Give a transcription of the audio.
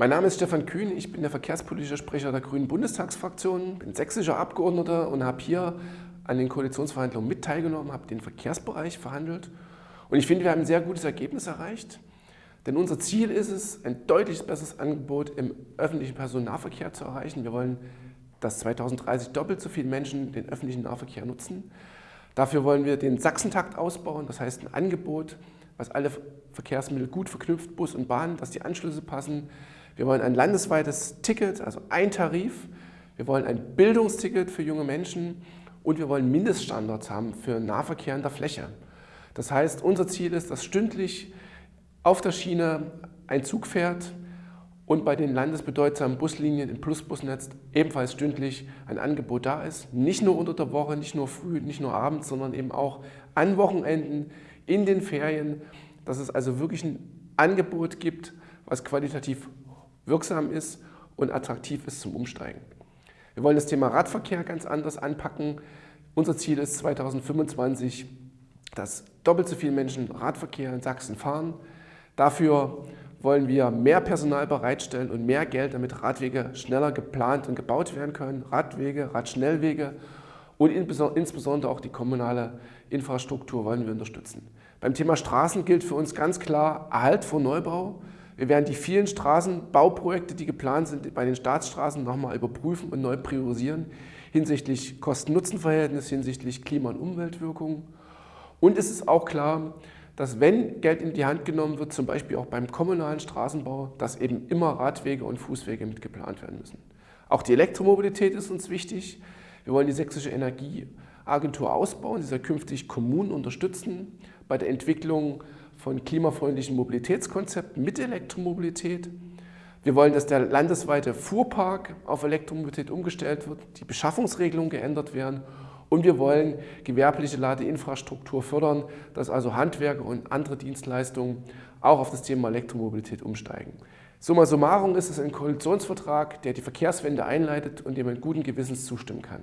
Mein Name ist Stefan Kühn, ich bin der verkehrspolitische Sprecher der Grünen Bundestagsfraktion, bin sächsischer Abgeordneter und habe hier an den Koalitionsverhandlungen mit teilgenommen, habe den Verkehrsbereich verhandelt und ich finde, wir haben ein sehr gutes Ergebnis erreicht. Denn unser Ziel ist es, ein deutlich besseres Angebot im öffentlichen Personennahverkehr zu erreichen. Wir wollen, dass 2030 doppelt so viele Menschen den öffentlichen Nahverkehr nutzen. Dafür wollen wir den Sachsentakt ausbauen, das heißt ein Angebot, was alle Verkehrsmittel gut verknüpft, Bus und Bahn, dass die Anschlüsse passen. Wir wollen ein landesweites Ticket, also ein Tarif. Wir wollen ein Bildungsticket für junge Menschen und wir wollen Mindeststandards haben für Nahverkehr in der Fläche. Das heißt, unser Ziel ist, dass stündlich auf der Schiene ein Zug fährt und bei den landesbedeutsamen Buslinien im Plusbusnetz ebenfalls stündlich ein Angebot da ist. Nicht nur unter der Woche, nicht nur früh, nicht nur abends, sondern eben auch an Wochenenden, in den Ferien, dass es also wirklich ein Angebot gibt, was qualitativ wirksam ist und attraktiv ist zum Umsteigen. Wir wollen das Thema Radverkehr ganz anders anpacken. Unser Ziel ist 2025, dass doppelt so viele Menschen Radverkehr in Sachsen fahren. Dafür wollen wir mehr Personal bereitstellen und mehr Geld, damit Radwege schneller geplant und gebaut werden können. Radwege, Radschnellwege und insbesondere auch die kommunale Infrastruktur wollen wir unterstützen. Beim Thema Straßen gilt für uns ganz klar Erhalt vor Neubau. Wir werden die vielen Straßenbauprojekte, die geplant sind, bei den Staatsstraßen nochmal überprüfen und neu priorisieren hinsichtlich Kosten-Nutzen-Verhältnis, hinsichtlich Klima- und Umweltwirkungen. Und es ist auch klar, dass wenn Geld in die Hand genommen wird, zum Beispiel auch beim kommunalen Straßenbau, dass eben immer Radwege und Fußwege mitgeplant werden müssen. Auch die Elektromobilität ist uns wichtig. Wir wollen die sächsische Energieagentur ausbauen, sie soll künftig Kommunen unterstützen bei der Entwicklung von klimafreundlichen Mobilitätskonzepten mit Elektromobilität. Wir wollen, dass der landesweite Fuhrpark auf Elektromobilität umgestellt wird, die Beschaffungsregelungen geändert werden und wir wollen gewerbliche Ladeinfrastruktur fördern, dass also Handwerker und andere Dienstleistungen auch auf das Thema Elektromobilität umsteigen. Summa summarum ist es ein Koalitionsvertrag, der die Verkehrswende einleitet und dem man guten Gewissens zustimmen kann.